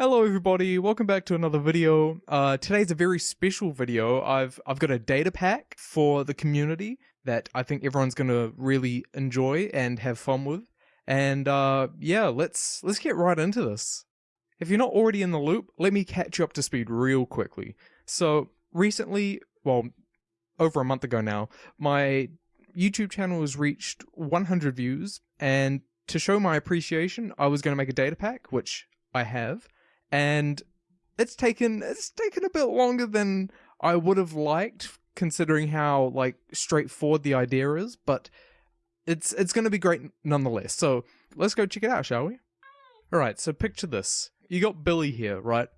Hello everybody, welcome back to another video. Uh, today's a very special video. I've I've got a data pack for the community that I think everyone's gonna really enjoy and have fun with. And uh, yeah, let's let's get right into this. If you're not already in the loop, let me catch you up to speed real quickly. So recently, well, over a month ago now, my YouTube channel has reached 100 views, and to show my appreciation, I was going to make a data pack, which I have, and it's taken it's taken a bit longer than I would have liked, considering how like straightforward the idea is. But it's it's going to be great nonetheless. So let's go check it out, shall we? All right. So picture this: you got Billy here, right?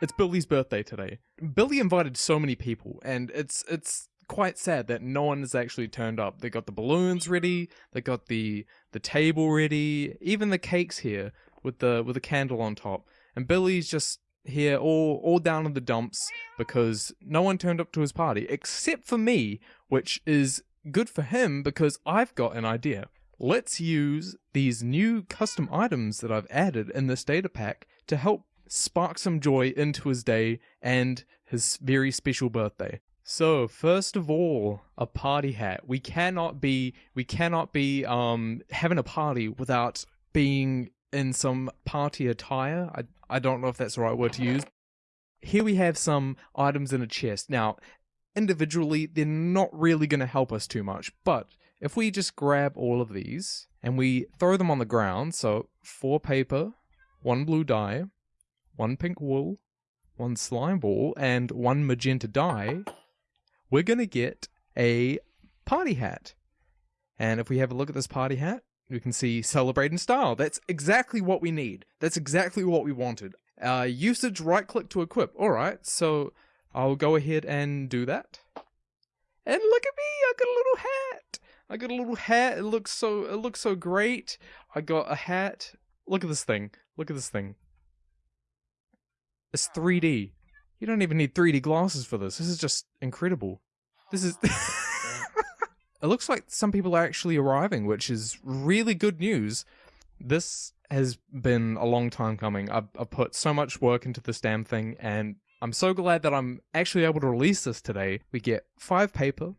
It's Billy's birthday today. Billy invited so many people, and it's it's quite sad that no one has actually turned up. They got the balloons ready, they got the the table ready, even the cakes here with the with a candle on top. And Billy's just here all all down in the dumps because no one turned up to his party except for me, which is good for him because I've got an idea. Let's use these new custom items that I've added in this data pack to help spark some joy into his day and his very special birthday. So, first of all, a party hat. We cannot be we cannot be um having a party without being in some party attire. I I don't know if that's the right word to use. Here we have some items in a chest. Now, individually, they're not really going to help us too much, but if we just grab all of these and we throw them on the ground, so four paper, one blue dye, one pink wool, one slime ball, and one magenta dye, we're going to get a party hat. And if we have a look at this party hat, we can see celebrate in style. That's exactly what we need. That's exactly what we wanted. Uh, usage right click to equip. All right, so I'll go ahead and do that. And look at me, I got a little hat. I got a little hat. It looks so it looks so great. I got a hat. Look at this thing. Look at this thing. It's 3D. You don't even need 3D glasses for this. This is just incredible. This is. it looks like some people are actually arriving, which is really good news. This has been a long time coming. I've, I've put so much work into this damn thing, and I'm so glad that I'm actually able to release this today. We get five paper,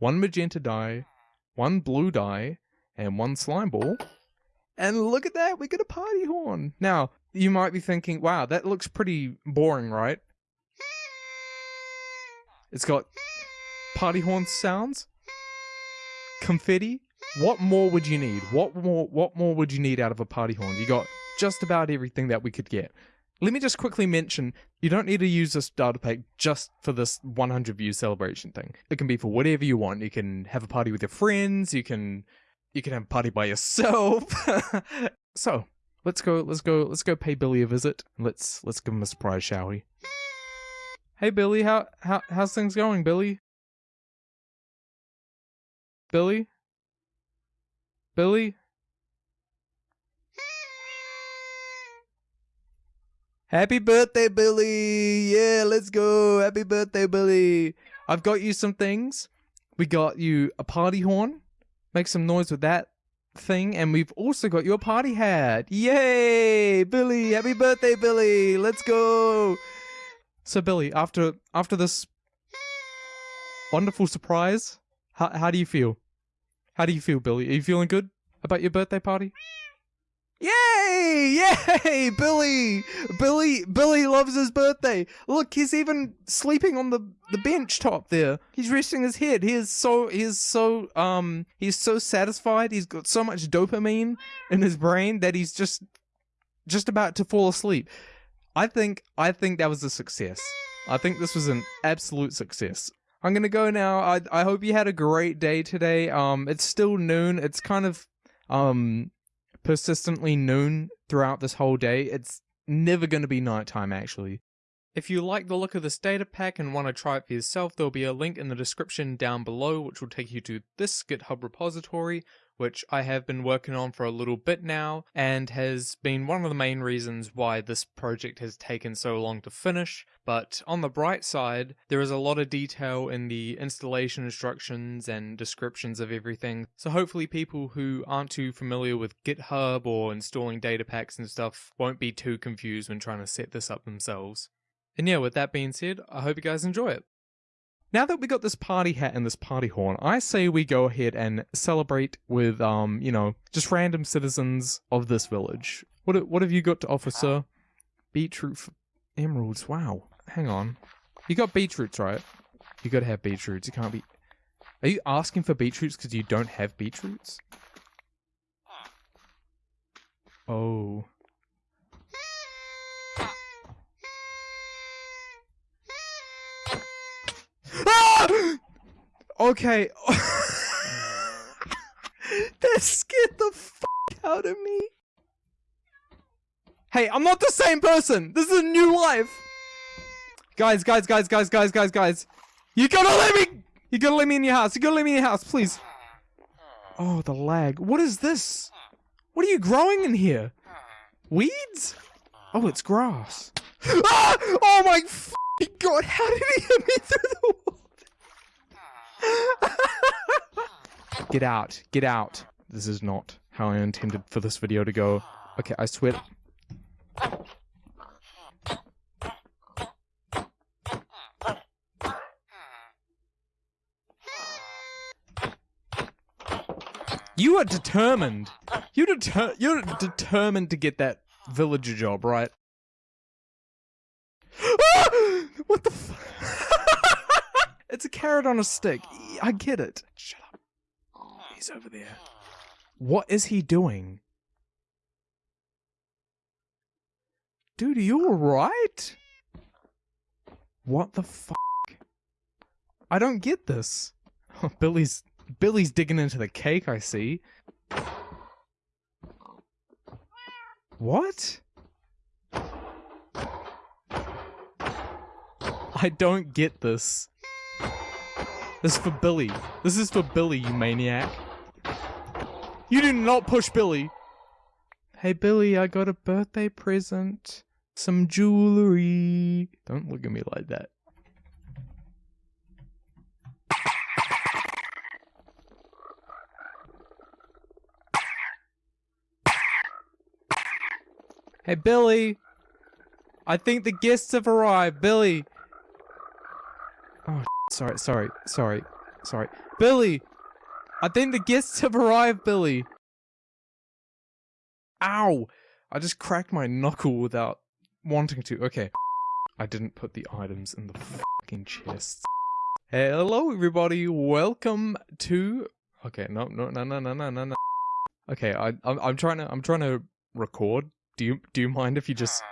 one magenta dye, one blue dye, and one slime ball. And look at that, we get a party horn. Now, you might be thinking, wow, that looks pretty boring, right? It's got party horn sounds, confetti. What more would you need? What more what more would you need out of a party horn? You got just about everything that we could get. Let me just quickly mention, you don't need to use this data pack just for this 100 view celebration thing. It can be for whatever you want. You can have a party with your friends, you can you can have a party by yourself. so, let's go let's go let's go pay Billy a visit. Let's let's give him a surprise, shall we? Hey Billy, how how how's things going, Billy? Billy? Billy? Happy birthday, Billy! Yeah, let's go! Happy birthday, Billy! I've got you some things. We got you a party horn. Make some noise with that thing. And we've also got you a party hat. Yay! Billy! Happy birthday, Billy! Let's go! So Billy, after after this wonderful surprise, how how do you feel? How do you feel, Billy? Are you feeling good about your birthday party? Yay! Yay! Billy! Billy Billy loves his birthday. Look, he's even sleeping on the, the bench top there. He's resting his head. He is so he is so um he's so satisfied. He's got so much dopamine in his brain that he's just just about to fall asleep. I think I think that was a success. I think this was an absolute success. I'm gonna go now. I I hope you had a great day today. Um, it's still noon. It's kind of um persistently noon throughout this whole day. It's never gonna be nighttime actually. If you like the look of this data pack and want to try it for yourself, there'll be a link in the description down below which will take you to this GitHub repository which I have been working on for a little bit now, and has been one of the main reasons why this project has taken so long to finish. But on the bright side, there is a lot of detail in the installation instructions and descriptions of everything, so hopefully people who aren't too familiar with GitHub or installing data packs and stuff won't be too confused when trying to set this up themselves. And yeah, with that being said, I hope you guys enjoy it. Now that we got this party hat and this party horn, I say we go ahead and celebrate with, um, you know, just random citizens of this village. What what have you got to offer, sir? Beetroot emeralds. Wow. Hang on. You got beetroots, right? You gotta have beetroots. You can't be. Are you asking for beetroots because you don't have beetroots? Oh. Okay. that scared the fuck out of me. Hey, I'm not the same person. This is a new life. Guys, guys, guys, guys, guys, guys, guys. You gotta let me. You gotta let me in your house. You gotta let me in your house, please. Oh, the lag. What is this? What are you growing in here? Weeds? Oh, it's grass. Ah! Oh my god! How did he hit me through the wall? Get out. Get out. This is not how I intended for this video to go. Okay, I swear. You are determined. You deter you're determined to get that villager job, right? what the It's a carrot on a stick. Oh. I get it. Shut up. Oh, oh. He's over there. What is he doing? Dude, are you alright? What the fuck? I don't get this. Oh, Billy's Billy's digging into the cake, I see. What? I don't get this. This is for Billy. This is for Billy, you maniac. You do not push Billy. Hey Billy, I got a birthday present. Some jewelry. Don't look at me like that. Hey Billy. I think the guests have arrived. Billy sorry, sorry, sorry, sorry. Billy! I think the guests have arrived, Billy! Ow! I just cracked my knuckle without wanting to. Okay. I didn't put the items in the fucking chest. Hello, everybody. Welcome to. Okay, no, no, no, no, no, no, no. Okay, I, I'm, I'm trying to, I'm trying to record. Do you, do you mind if you just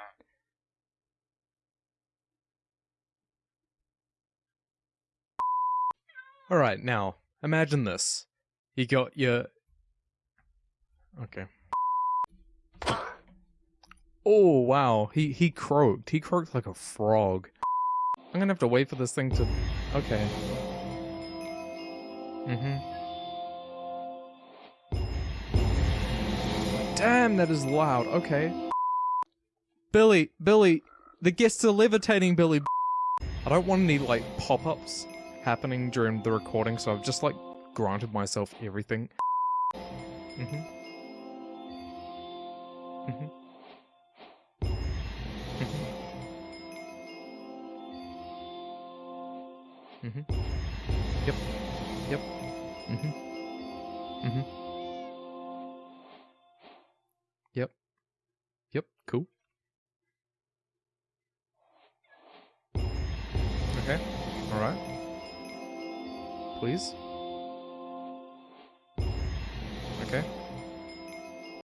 Alright, now, imagine this. You got your... Okay. Oh, wow. He, he croaked. He croaked like a frog. I'm gonna have to wait for this thing to... Okay. Mm-hmm. Damn, that is loud. Okay. Billy, Billy, the guests are levitating, Billy. I don't want any, like, pop-ups happening during the recording, so I've just like granted myself everything. Mm-hmm. Mm-hmm. Mm-hmm. Mm-hmm. Yep. Yep. Mm-hmm. Mm-hmm. Yep. Yep. Cool. Okay. All right please? Okay.